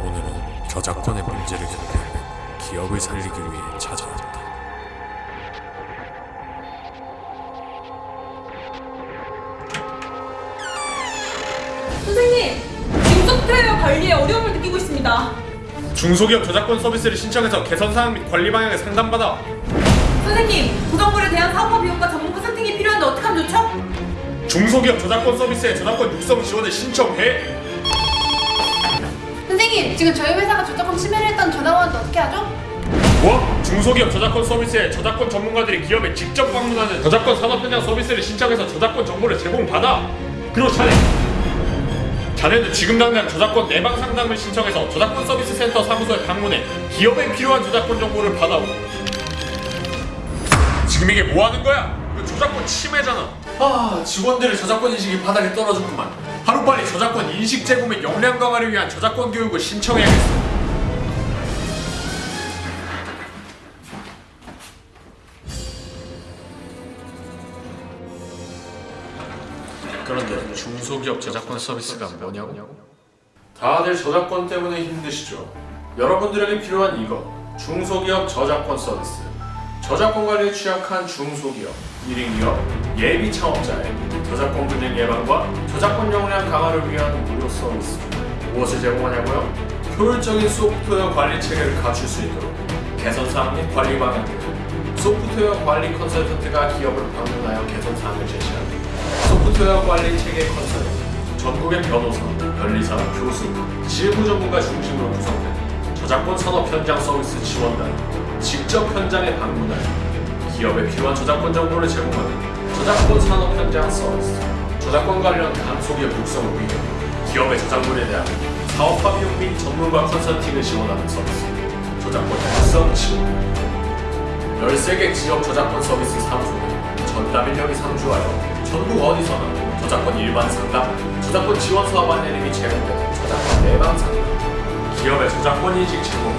오늘은 저작권의 문제를 겪은 기업을 살리기 위해 찾아왔다. 선생님! 중소프트웨어 관리에 어려움을 느끼고 있습니다. 중소기업 저작권 서비스를 신청해서 개선 사항 및 관리 방향을 상담받아. 선생님! 구성물에 대한 사업화 비용과 전문가 선택이 필요한데 어떻게 하면 좋죠? 중소기업 저작권 서비스에 저작권 육성 지원을 신청해! 지금 저희 회사가 저작권 침해를 했던 전화원도 어떻게 하죠? 뭐? 중소기업 저작권 서비스에 저작권 전문가들이 기업에 직접 방문하는 저작권 산업 현장 서비스를 신청해서 저작권 정보를 제공받아 그리고 자네 자네는 지금 당장 저작권 내방 상담을 신청해서 저작권 서비스 센터 사무소에 방문해 기업에 필요한 저작권 정보를 받아오 지금 이게 뭐 하는 거야? 이거 저작권 침해잖아 아 직원들의 저작권 인식이 바닥에 떨어졌구만 하루빨리 저작권 인식 제고 및 역량 강화를 위한 저작권 교육을 신청해야겠어 그런데 중소기업 저작권 서비스가 뭐냐고? 다들 저작권 때문에 힘드시죠? 여러분들에게 필요한 이거 중소기업 저작권 서비스 저작권 관리에 취약한 중소기업, 1인 기업, 예비 창업자의 저작권 분쟁 예방과 저작권 역량 강화를 위한 무료 서비스 무엇을 제공하냐고요? 효율적인 소프트웨어 관리 체계를 갖출 수 있도록 개선 사항 및 관리 방향을 소프트웨어 관리 컨설턴트가 기업을 방문하여 개선 사항을 제시합니다. 소프트웨어 관리 체계 컨설턴트, 전국의 변호사, 변리사, 교수, 실무 전문가 중심으로 구성된 저작권 산업 현장 서비스 지원단, 직접 현장에 방문하여 기업에 필요한 저작권 정보를 제공하는 저작권 산업 현장 서비스, 저작권 관련 강소기업 육성을 위해 기업의 저작물에 대한 사업화 비용 및 전문가 컨설팅을 지원하는 서비스, 저작권 육성 지원. 13개 지역 저작권 서비스 사무소는 전담 인력이 상주하여 전국 어디서나 저작권 일반 상담, 저작권 지원 사업 안내림이 제공되는 저작권 내방 상담, 기업의 저작권 인식 제공,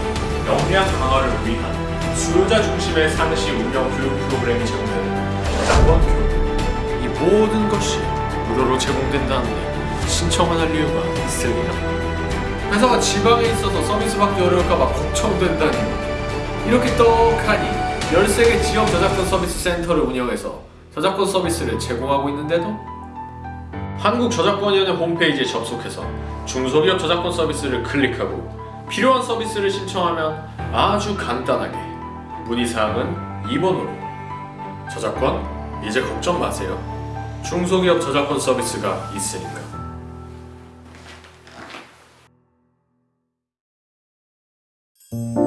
역량 강화를 위한 수요자 중심의 상시 운영 교육 프로그램이 제공되는 저작권 교육. 이 모든 것이 무료로 제공된다는데 신청을 할 이유가 있을리나? 회사가 지방에 있어서 서비스 받기 어려울까봐 걱정된다니. 이렇게 떡하니 13개 지역 저작권 서비스 센터를 운영해서 저작권 서비스를 제공하고 있는데도 한국저작권위원회 홈페이지에 접속해서 중소기업 저작권 서비스를 클릭하고 필요한 서비스를 신청하면 아주 간단하게 문의사항은 2번으로. 저작권 이제 걱정 마세요. 중소기업 저작권 서비스가 있으니까. thank